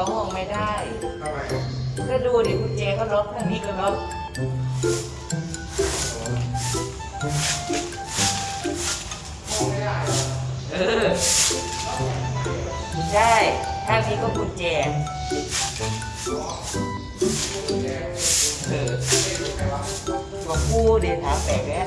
เขาห่วงไม่ได้ทำไมก็ดูดิกุญแจก็ล็อกทางนี้ก็ล็อกเออใช่ทางนี้ก็กุญแจเออบอกกูเดี๋ยวถามแปลกแล้ว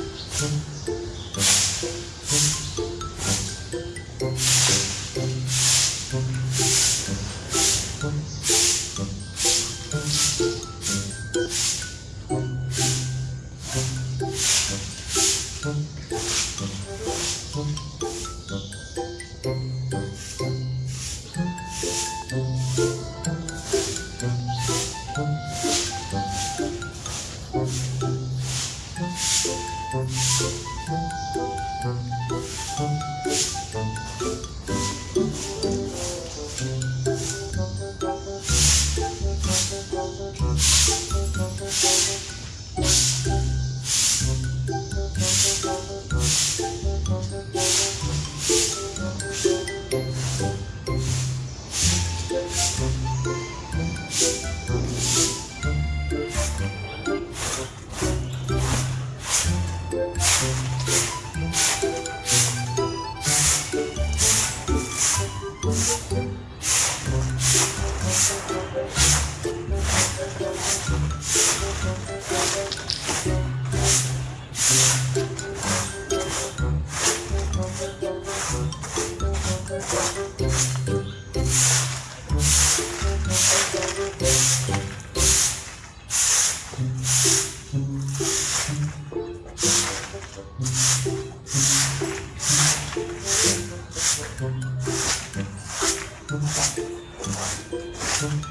음.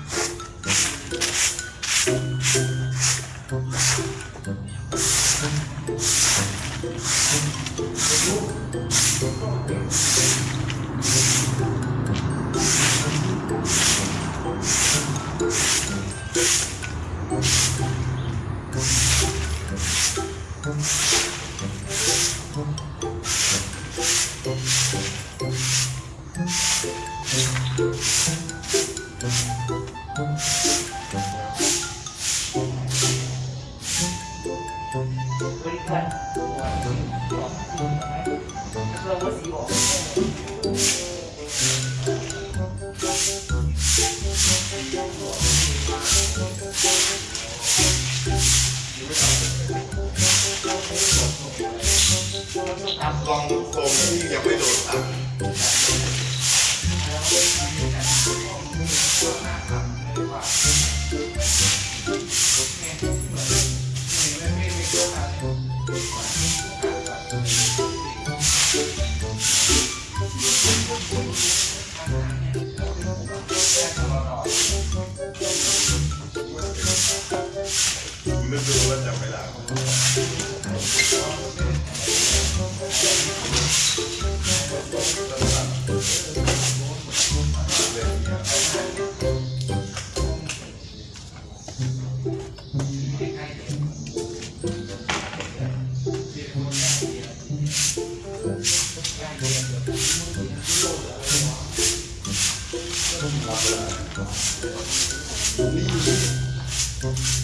ลองทรงที่ยังไม่โดนตัดนึกดูว่าจำไม่ได้ผมจำที่พูดเลยไหมว่าที่คือท่านเปลี่ย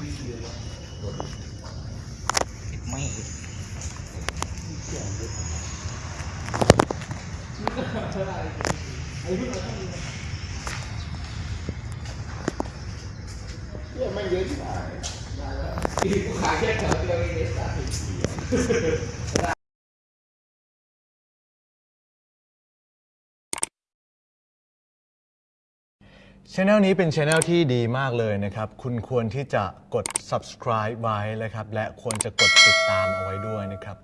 ไม่ เหี้ยไม่เยอะที่ไหน ช anel นี้เป็นช anel ที่ดีมากเลยนะครับ คุณควรที่จะกด subscribe ไว้นะครับ และควรจะกดติดตามเอาไว้ด้วยนะครับ